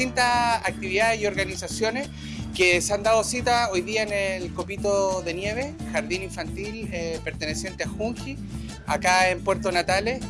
distintas actividades y organizaciones que se han dado cita hoy día en el Copito de Nieve, jardín infantil eh, perteneciente a Junji, acá en Puerto Natales,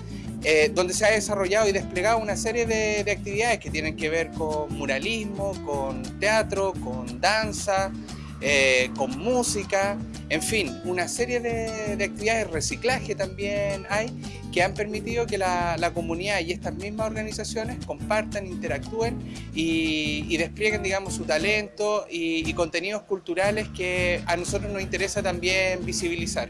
eh, donde se ha desarrollado y desplegado una serie de, de, actividades que tienen que ver con muralismo, con teatro, con danza, eh, con música, en fin, una serie de, de, actividades, reciclaje también hay, que han permitido que la, comunidad y estas mismas organizaciones compartan, interactúen y, y desplieguen, digamos, su talento y, y contenidos culturales que a nosotros nos interesa también visibilizar.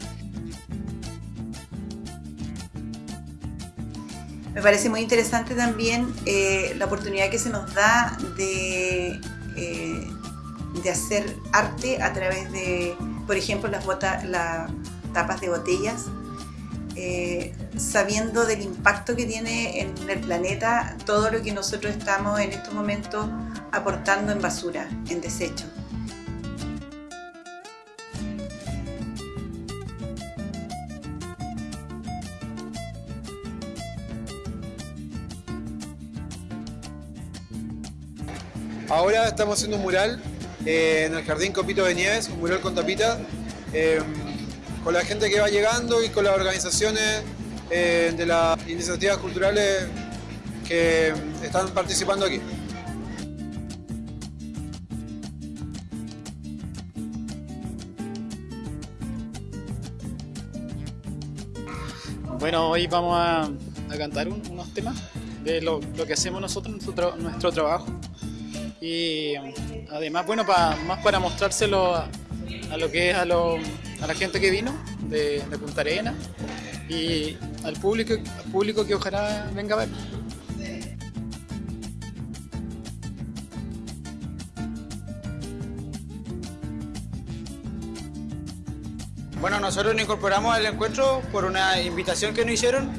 Me parece muy interesante también eh, la oportunidad que se nos da de, eh, de hacer arte a través de, por ejemplo, las, botas, las tapas de botellas, eh, sabiendo del impacto que tiene en el planeta todo lo que nosotros estamos en estos momentos aportando en basura, en desecho. Ahora estamos haciendo un mural eh, en el Jardín Copito de Nieves, un mural con tapita, eh, con la gente que va llegando y con las organizaciones eh, de las iniciativas culturales que están participando aquí. Bueno, hoy vamos a, cantar un, unos temas de lo, lo, que hacemos nosotros, nuestro, nuestro trabajo y además, bueno, pa, más para mostrárselo a, lo que es a, lo, a la gente que vino de, Punta Arena y al público, público que ojalá venga a ver. Bueno, nosotros nos incorporamos al encuentro por una invitación que nos hicieron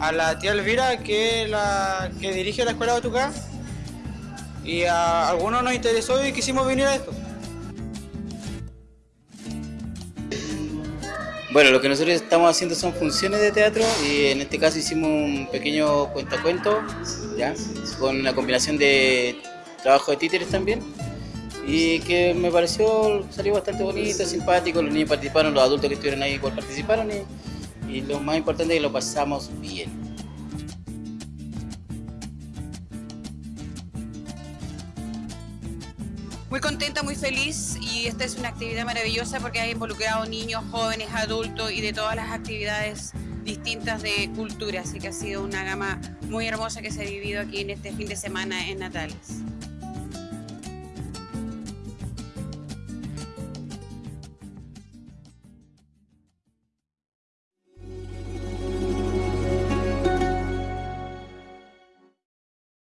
a la tía Elvira, que la que dirige la escuela de Batucá, y a algunos nos interesó y quisimos venir a esto. Bueno, lo que nosotros estamos haciendo son funciones de teatro y en este caso hicimos un pequeño cuentacuento, ¿ya? con una combinación de trabajo de títeres también y que me pareció, salió bastante bonito, simpático, los niños participaron, los adultos que estuvieron ahí igual participaron y, y lo más importante es que lo pasamos bien. Muy contenta, muy feliz y esta es una actividad maravillosa porque ha involucrado niños, jóvenes, adultos y de todas las actividades distintas de cultura, así que ha sido una gama muy hermosa que se ha vivido aquí en este fin de semana en Natales.